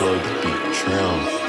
plug the beat, trim.